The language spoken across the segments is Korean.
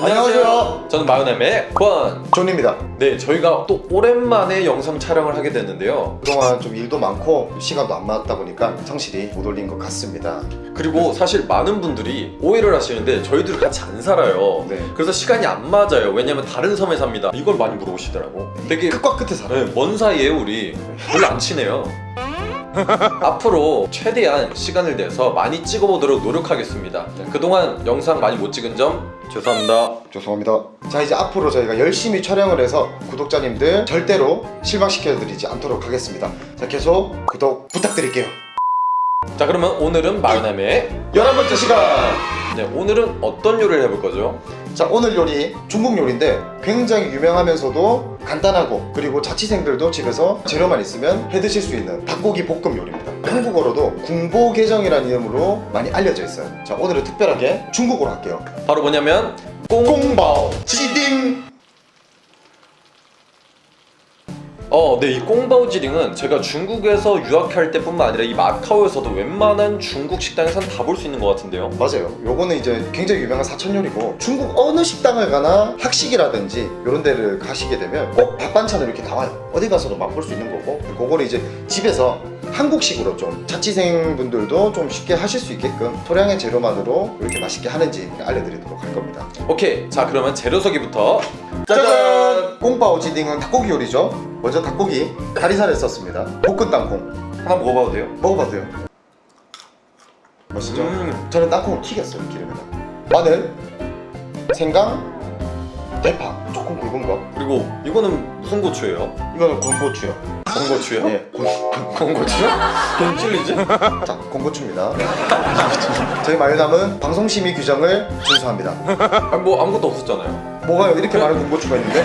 안녕하세요. 저는 마요남의 권. 존입니다. 네, 저희가 또 오랜만에 영상 촬영을 하게 됐는데요. 그동안 좀 일도 많고 시간도 안 맞다 보니까 성실히 못 올린 것 같습니다. 그리고 사실 많은 분들이 오해를 하시는데 저희들 같이 안 살아요. 네. 그래서 시간이 안 맞아요. 왜냐면 다른 섬에 삽니다. 이걸 많이 물어보시더라고. 되게 끝과 끝에 살아요. 네, 먼 사이에 우리 별로 안 친해요. 앞으로 최대한 시간을 내서 많이 찍어보도록 노력하겠습니다. 네, 그동안 영상 많이 못 찍은 점 죄송합니다. 죄송합니다. 자 이제 앞으로 저희가 열심히 촬영을 해서 구독자님들 절대로 실망시켜드리지 않도록 하겠습니다. 자 계속 구독 부탁드릴게요. 자 그러면 오늘은 마요남의 11번째 시간! 네, 오늘은 어떤 요리를 해볼 거죠? 자 오늘 요리 중국 요리인데 굉장히 유명하면서도 간단하고 그리고 자취생들도 집에서 재료만 있으면 해드실 수 있는 닭고기 볶음 요리입니다. 한국어로도 궁보게정이라는 이름으로 많이 알려져 있어요. 자 오늘은 특별하게 중국어로 할게요. 바로 뭐냐면 꽁 꽁바오. 지딩 어, 네, 이 꽁바오지링은 제가 중국에서 유학할 때뿐만 아니라 이 마카오에서도 웬만한 중국 식당에선 다 볼 수 있는 것 같은데요. 맞아요. 요거는 이제 굉장히 유명한 사천 요리고 중국 어느 식당을 가나 학식이라든지 이런 데를 가시게 되면 꼭 밥반찬으로 이렇게 나와요. 어디 가서도 맛볼 수 있는 거고 그거를 이제 집에서 한국식으로 좀 자취생 분들도 좀 쉽게 하실 수 있게끔 소량의 재료만으로 이렇게 맛있게 하는지 알려드리도록 할 겁니다. 오케이, 자 그러면 재료 소개부터. 짜잔! 꽁바오 지딩은 닭고기 요리죠. 먼저 닭고기 다리살을 썼습니다. 볶은 땅콩. 하나 먹어봐도 돼요? 먹어봐도 돼요. 맛있죠? 음, 저는 땅콩을 튀겼어요 기름에다. 마늘 생강 대파. 조금 굵은 거. 그리고 이거는 무슨 고추예요? 이거는 곤고추요 건고추요? 예, 곤, 건고추요? 뭔 찔리지? 자 곤고추입니다 저희 마요남은 방송심의 규정을 준수합니다 뭐 아무것도 없었잖아요. 뭐가요 이렇게 많은 건고추가 있는데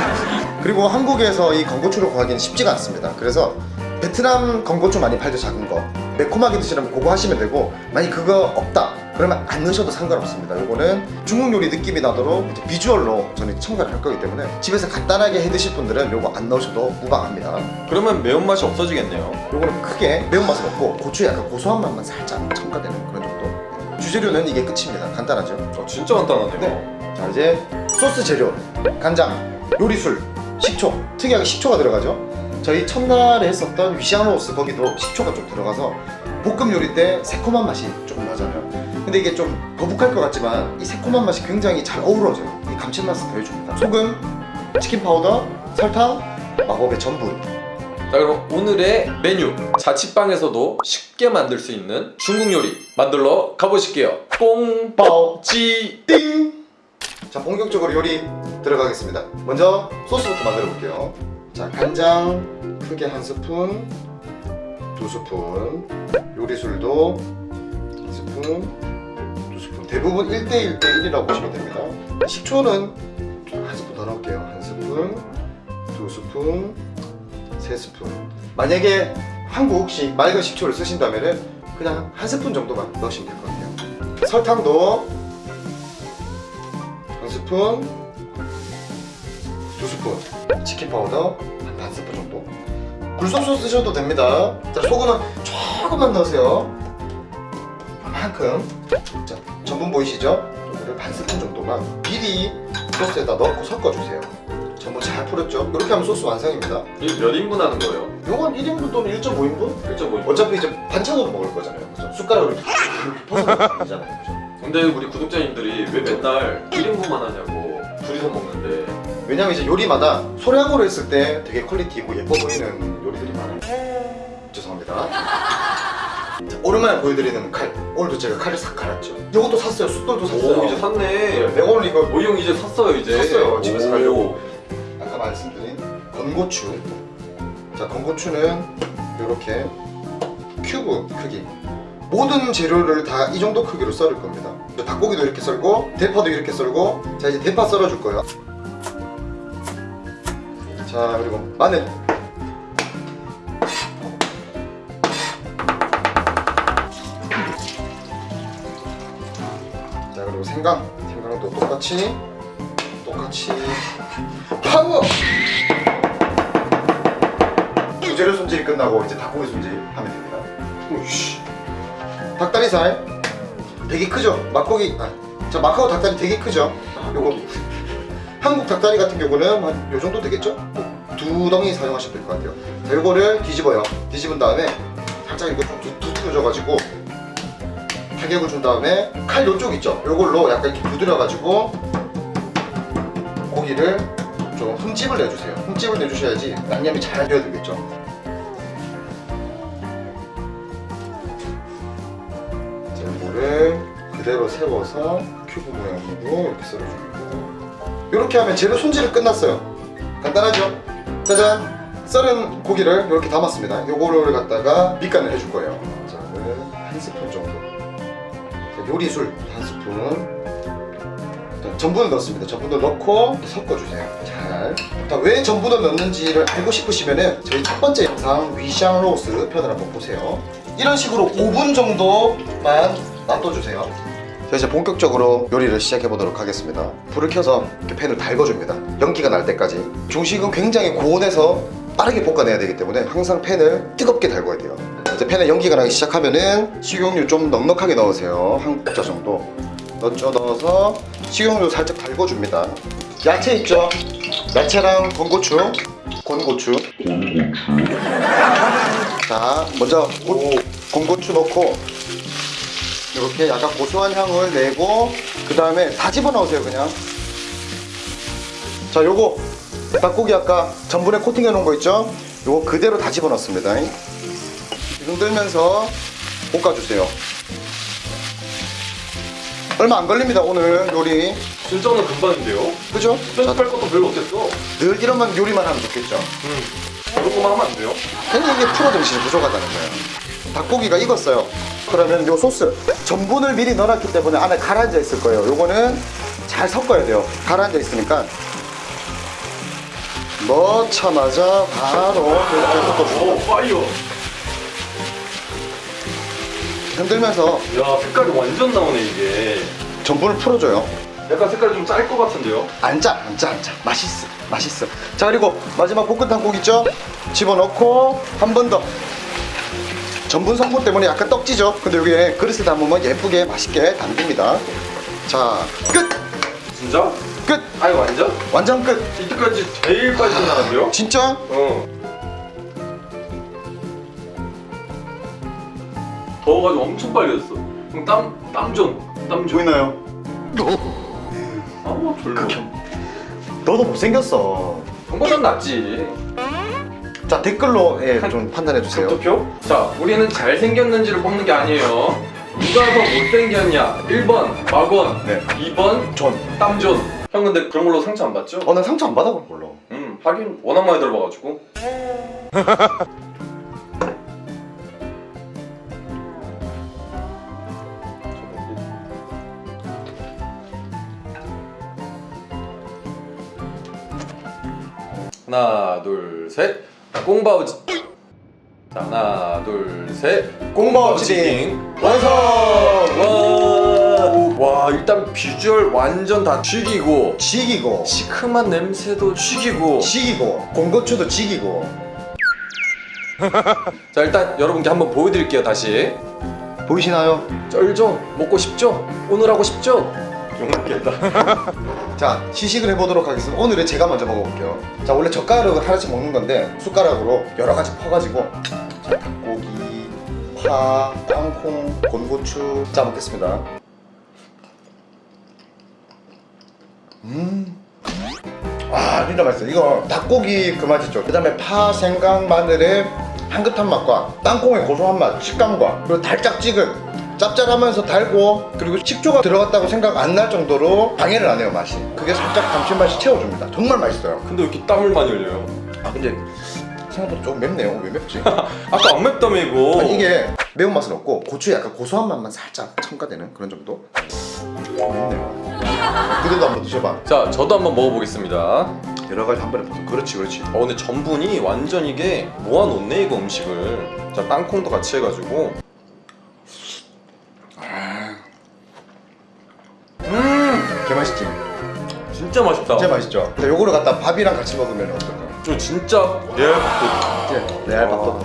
그리고 한국에서 이 건고추를 구하기는 쉽지가 않습니다 그래서 베트남 건고추 많이 팔죠 작은 거 매콤하게 드시려면 그거 하시면 되고 만약 그거 없다 그러면 안 넣으셔도 상관없습니다. 요거는 중국 요리 느낌이 나도록 비주얼로 저는 첨가를 할 거기 때문에 집에서 간단하게 해 드실 분들은 요거 안 넣으셔도 무방합니다. 그러면 매운맛이 없어지겠네요. 요거는 크게 매운맛은 없고 고추의 약간 고소한 맛만 살짝 첨가되는 그런 정도. 주재료는 이게 끝입니다. 간단하죠? 어, 진짜 간단하네요. 네. 자 이제 소스 재료. 간장 요리술 식초. 특이하게 식초가 들어가죠? 저희 첫날에 했었던 위샹로스 거기도 식초가 좀 들어가서 볶음 요리 때 새콤한 맛이 조금 나잖아요 근데 이게 좀 거북할 것 같지만 이 새콤한 맛이 굉장히 잘 어우러져요. 이 감칠맛을 더해줍니다. 소금, 치킨 파우더, 설탕, 마법의 전분. 자 그럼 오늘의 메뉴. 자취방에서도 쉽게 만들 수 있는 중국 요리 만들러 가보실게요. 꽁바오지띵! 자 본격적으로 요리 들어가겠습니다. 먼저 소스부터 만들어 볼게요. 자 간장 크게 한 스푼 두 스푼 요리술도 한 스푼 대부분 1대1 대1이라고 보시면 됩니다. 식초는 한 스푼 더 넣을게요. 한 스푼 두 스푼 세 스푼. 만약에 한국식 맑은 식초를 쓰신다면 그냥 한 스푼 정도만 넣으시면 될 것 같아요. 설탕도 한 스푼 두 스푼. 치킨 파우더 한 반 스푼 정도. 굴소스 쓰셔도 됩니다. 자 소금은 조금만 넣으세요. 이만큼 자 전분 보이시죠? 이거를 반 스푼 정도만 미리 소스에다 넣고 섞어주세요 전분 잘 풀었죠? 이렇게 하면 소스 완성입니다 몇 인분 하는 거예요? 요건 1인분 또는 1.5인분? 1.5인분 어차피 이제 반찬으로 먹을 거잖아요 그죠? 숟가락으로 이렇게 퍼서 그죠? 근데 우리 구독자님들이 왜 맨날 1인분만 하냐고 둘이서 먹는데 왜냐면 이제 요리마다 소량으로 했을 때 되게 quality 있고 예뻐 보이는 요리들이 많아요 죄송합니다 자, 오랜만에 보여드리는 칼 오늘도 제가 칼을 싹 갈았죠. 이것도 샀어요. 숯돌도 샀어요. 오 이제 샀네. 내가 오늘 이거 오이 형 이제 샀어요 이제? 샀어요, 집에서 오. 하려고. 아까 말씀드린 건고추. 자 건고추는 이렇게 큐브 크기. 모든 재료를 다 이 정도 크기로 썰을 겁니다. 닭고기도 이렇게 썰고 대파도 이렇게 썰고 자 이제 대파 썰어줄 거예요. 자 그리고 마늘 그리고 생강 생강도 똑같이 똑같이 파워 주재료 손질이 끝나고 이제 닭고기 손질 하면 됩니다 우이씨. 닭다리살 되게 크죠? 막고기 아, 자 마카오 닭다리 되게 크죠? 요거 한국 닭다리 같은 경우는 한 요 정도 되겠죠? 두 덩이 사용하시면 될 것 같아요. 자, 요거를 뒤집어요. 뒤집은 다음에 살짝 이거 좀 두- 두드려져가지고 타격을 준 다음에 칼 요쪽 있죠? 요걸로 약간 이렇게 두드려가지고 고기를 좀 흠집을 내주세요. 흠집을 내주셔야지 양념이 잘 되겠죠? 자, 요거를 그대로 세워서 큐브 모양으로 이렇게 썰어주고 이렇게 하면 재료 손질은 끝났어요. 간단하죠? 짜잔! 썰은 고기를 이렇게 담았습니다. 요거를 갖다가 밑간을 해줄 거예요. 요리술 한 스푼. 자, 전분을 넣습니다. 전분을 넣고 섞어주세요. 잘. 자, 왜 전분을 넣는지를 알고 싶으시면 은 저희 첫 번째 영상 위샹 로스 편을 한번 보세요. 이런 식으로 5분 정도만 놔둬주세요. 자 이제 본격적으로 요리를 시작해 보도록 하겠습니다. 불을 켜서 이렇게 팬을 달궈줍니다. 연기가 날 때까지. 중식은 굉장히 고온에서 빠르게 볶아내야 되기 때문에 항상 팬을 뜨겁게 달궈야 돼요. 이제 팬에 연기가 나기 시작하면은 식용유 좀 넉넉하게 넣으세요. 한 국자 정도. 넣죠 넣어서 식용유 살짝 달궈줍니다. 야채 있죠? 야채랑 건고추, 건고추. 자 먼저 고, 건고추 넣고 이렇게 약간 고소한 향을 내고 그 다음에 다 집어넣으세요 그냥 자 요거 닭고기 아까 전분에 코팅해 놓은 거 있죠? 요거 그대로 다 집어넣습니다 흔들면서 볶아주세요 얼마 안 걸립니다 오늘 요리 진짜는 금방인데요? 그죠? 자, 편집할 것도 별로 없겠어 늘 이런만 요리만 하면 좋겠죠 음 이런 거만 하면 안 돼요? 괜히 이게 프로 정신이 부족하다는 거예요. 닭고기가 익었어요. 그러면 요 소스 전분을 미리 넣어놨기 때문에 안에 가라앉아 있을 거예요. 요거는 잘 섞어야 돼요. 가라앉아 있으니까 넣자마자 바로 이렇게 섞어주고 오 파이어 흔들면서. 야 색깔이 완전 나오네 이게. 전분을 풀어줘요. 약간 색깔이 좀 짤 것 같은데요? 앉아 앉아 앉아 맛있어 맛있어. 자 그리고 마지막 볶은 탕국 있죠? 집어넣고 한 번 더. 전분 성분 때문에 약간 떡지죠? 근데 여기에 그릇에 담으면 예쁘게 맛있게 담깁니다. 자끝끝 진짜? 아니 완전? 완전 끝! 이때까지 제일 빨리 끝나는데요? 진짜? 어 더워가지고 엄청 빨리 됐어. 그럼 땀, 땀전 땀전 보이나요? 아 별로. 너도 못생겼어. 형보단 낫지. 자 댓글로 예, 좀 판단해 주세요. 득표? 자 우리는 잘생겼는지를 뽑는 게 아니에요. 누가 더 못생겼냐? 1번 막원 네. 2번 전. 땀존 형 근데 그런 걸로 상처 안 받죠? 어, 난 상처 안 받아볼 걸로 음 하긴 워낙 많이 들어봐가지고 하나 둘셋. 꽁바우지. 자 하나 둘셋. 꽁바오치딩 완성! 와, 와 일단 비주얼 완전 다 죽이고 지기고. 시큼한 냄새도 죽이고. 지기고. 공고추도 지기고. 자 일단 여러분께 한번 보여드릴게요 다시. 보이시나요? 쩔죠? 먹고 싶죠? 오늘 하고 싶죠? 욕먹겠다. 자 시식을 해보도록 하겠습니다. 오늘은 제가 먼저 먹어볼게요. 자 원래 젓가락을 하나씩 먹는 건데 숟가락으로 여러 가지 퍼가지고 자 닭고기, 파, 땅콩, 곤고추 자 먹겠습니다. 음와 진짜 맛있어 이거 닭고기 그맛 있죠? 그 다음에 파, 생강, 마늘의 향긋한 맛과 땅콩의 고소한 맛, 식감과 그리고 달짝지근 짭짤하면서 달고 그리고 식초가 들어갔다고 생각 안 날 정도로 방해를 안 해요 맛이. 그게 살짝 감칠맛이 채워줍니다. 정말 맛있어요. 근데 왜 이렇게 땀을 많이 흘려요? 아 근데 생각보다 조금 맵네요 왜 맵지? 아까 안 맵다며 이거. 아니, 이게 매운맛은 없고 고추에 약간 고소한 맛만 살짝 첨가되는 그런 정도? 좀 맵네요. 그래도 한번 드셔봐. 자 저도 한번 먹어보겠습니다. 여러 가지 한 번에 먹어 그렇지 그렇지. 어 근데 전분이 완전 이게 모아놓네 이거 음식을. 자 땅콩도 같이 해가지고 개 맛있지? 진짜 맛있다 진짜 맛있죠? 근데 요거를 갖다 밥이랑 같이 먹으면 어떨까? 이거 진짜 레알 이제 레알 밥도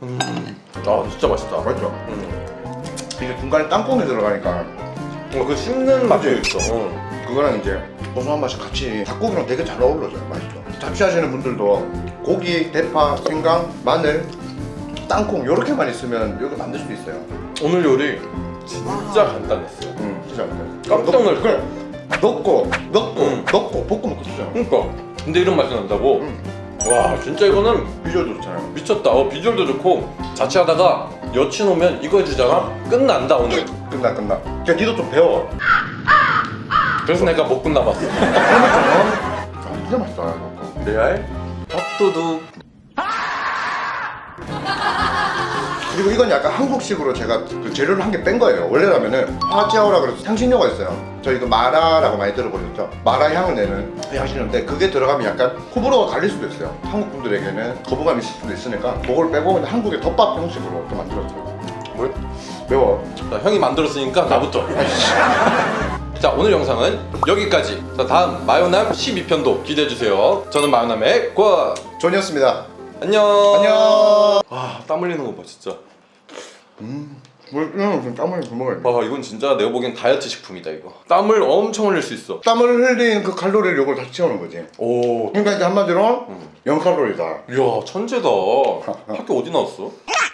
아 진짜 맛있다 맛있죠? 음. 이게 중간에 땅콩이 들어가니까 어, 그 씹는 맛도 있어. 어. 그거랑 이제 고소한 맛이 같이 닭고기랑 되게 잘 어우러져요. 맛있죠. 자취하시는 분들도 고기, 대파, 생강, 마늘, 땅콩 이렇게만 있으면 이거 만들 수 있어요. 오늘 요리 진짜 간단했어요. 음, 진짜 깜짝 놀랐어. 그래. 넣고 넣고 음. 넣고 볶으면 끝이잖아. 그러니까. 근데 이런 맛이 난다고? 음. 와, 진짜 이거는 비주얼도 좋잖아요. 미쳤다. 어, 비주얼도 좋고 자취하다가 여친 오면 이거 해주잖아. 끝난다 오늘. 끝나 끝나. 야, 니도 좀 배워. 그래서 내가 못 끝나봤어. 아, 진짜 맛있다. 레알 밥도둑. 그리고 이건 약간 한국식으로 제가 그 재료를 한 개 뺀 거예요. 원래라면은 화지아오라 그래서 향신료가 있어요. 저희 그 마라라고 많이 들어보셨죠? 마라 향을 내는 그 향신료인데 그게 들어가면 약간 호불호가 갈릴 수도 있어요. 한국 분들에게는 거부감이 있을 수도 있으니까 그걸 빼고 그냥 한국의 덮밥 형식으로 또 만들었어요. 뭘? 매워. 자, 형이 만들었으니까 나부터. 자 오늘 영상은 여기까지. 자 다음 마요남 12편도 기대해 주세요. 저는 마요남의 권. 존이었습니다. 안녕. 안녕. 아땀 흘리는 거 봐 진짜. 음, 뭘, 음, 땀을 좀 먹어야 돼. 와 이건 진짜 내가 보기엔 다이어트 식품이다 이거. 땀을 엄청 흘릴 수 있어. 땀을 흘린 그 칼로리를 이걸 다시 채우는 거지. 오. 그러니까 이제 한마디로 0칼로리다. 이야 천재다. 학교 어디 나왔어?